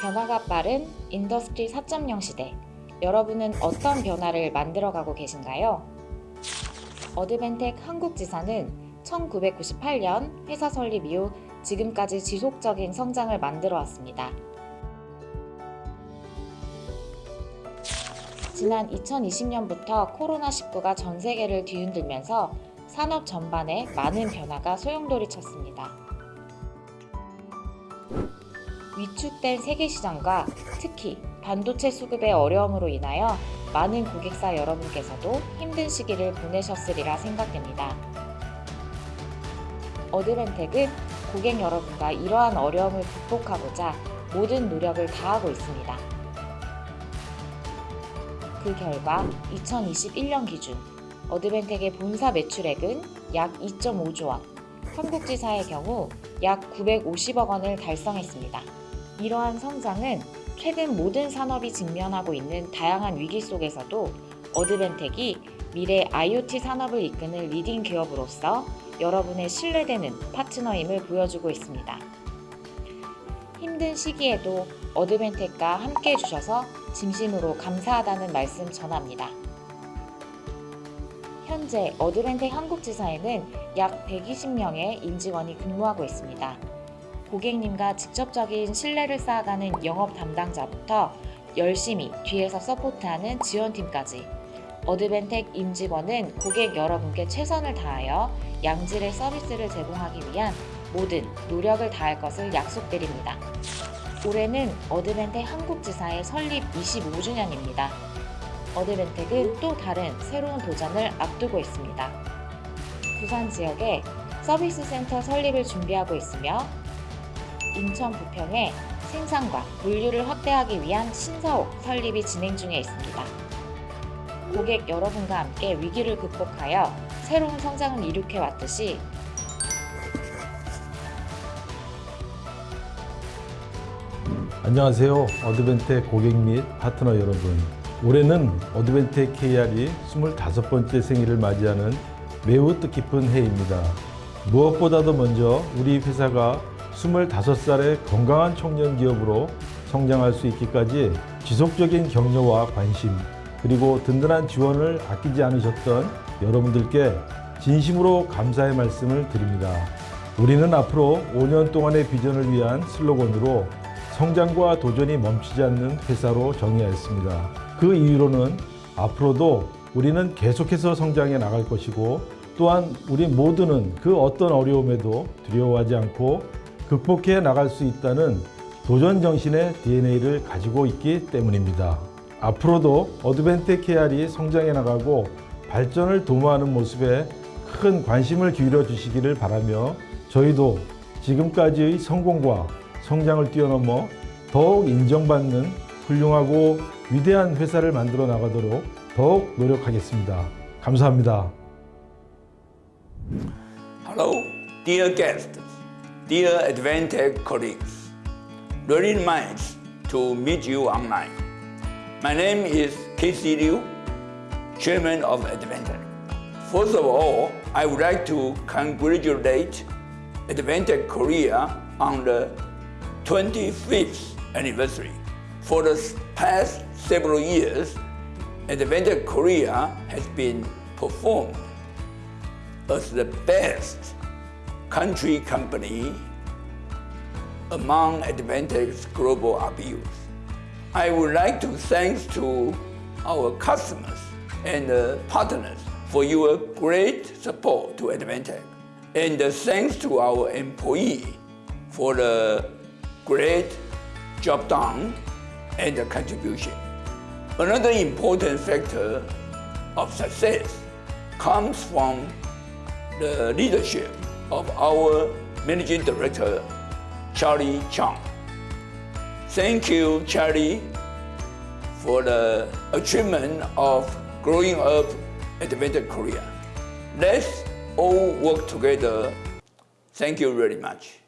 변화가 빠른 Industry 4.0 시대. 여러분은 어떤 변화를 만들어가고 계신가요? Advantech 한국지사는 1998년 회사 설립 이후 지금까지 지속적인 성장을 만들어 왔습니다. 지난 2020년부터 코로나19가 전 세계를 뒤흔들면서 산업 전반에 많은 변화가 소용돌이쳤습니다. 위축된 세계 시장과 특히 반도체 수급의 어려움으로 인하여 많은 고객사 여러분께서도 힘든 시기를 보내셨으리라 생각됩니다. 어드벤텍은 고객 여러분과 이러한 어려움을 극복하고자 모든 노력을 다하고 있습니다. 그 결과 2021년 기준 어드벤텍의 본사 매출액은 약 2.5조 원, 한국지사의 경우 약 950억 원을 달성했습니다. 이러한 성장은 최근 모든 산업이 직면하고 있는 다양한 위기 속에서도 Advantech이 미래 IoT 산업을 이끄는 leading 기업으로서 여러분의 신뢰되는 파트너임을 보여주고 있습니다. 힘든 시기에도 Advantech과 함께 해주셔서 진심으로 감사하다는 말씀 전합니다. 현재 Advantech 한국지사에는 약 120명의 임직원이 근무하고 있습니다. 고객님과 직접적인 신뢰를 쌓아가는 영업 담당자부터 열심히 뒤에서 support하는 지원팀까지 Advantech 임직원은 고객 여러분께 최선을 다하여 양질의 서비스를 제공하기 위한 모든 노력을 다할 것을 약속드립니다. 올해는 Advantech 한국지사의 설립 25주년입니다. 어드벤텍은 또 다른 새로운 도전을 앞두고 있습니다. 부산 지역에 서비스 센터 설립을 준비하고 있으며 인천 부평에 생산과 물류를 확대하기 위한 신사옥 설립이 진행 중에 있습니다. 고객 여러분과 함께 위기를 극복하여 새로운 성장을 이룩해 왔듯이 안녕하세요. 어드벤텍 고객 및 파트너 여러분. 올해는 어드벤텍 KR이 25번째 생일을 맞이하는 매우 뜻깊은 해입니다. 무엇보다도 먼저 우리 회사가 25살의 건강한 청년 기업으로 성장할 수 있기까지 지속적인 격려와 관심 그리고 든든한 지원을 아끼지 않으셨던 여러분들께 진심으로 감사의 말씀을 드립니다. 우리는 앞으로 5년 동안의 비전을 위한 슬로건으로 성장과 도전이 멈추지 않는 회사로 정의하였습니다. 그 이유로는 앞으로도 우리는 계속해서 성장해 나갈 것이고 또한 우리 모두는 그 어떤 어려움에도 두려워하지 않고 극복해 나갈 수 있다는 도전 정신의 DNA를 가지고 있기 때문입니다. 앞으로도 어드벤텍 KR이 성장해 나가고 발전을 도모하는 모습에 큰 관심을 기울여 주시기를 바라며 저희도 지금까지의 성공과 성장을 뛰어넘어 더욱 인정받는 훌륭하고 위대한 회사를 만들어 나가도록 더욱 노력하겠습니다. 감사합니다. Hello, dear guests, dear Advantech colleagues. Really nice to meet you online. My name is Casey Liu, Chairman of Advantech. First of all, I would like to congratulate Advantech Korea on the 25th anniversary. For the past several years, Advantech Korea has been performed as the best country company among Advantech's global RBUs. I would like to thank to our customers and uh, partners for your great support to Advantech. And uh, thanks to our employee for the great job done and the contribution. Another important factor of success comes from the leadership of our Managing Director, Charlie Chang. Thank you, Charlie, for the achievement of growing up Adventure Korea. Let's all work together. Thank you very much.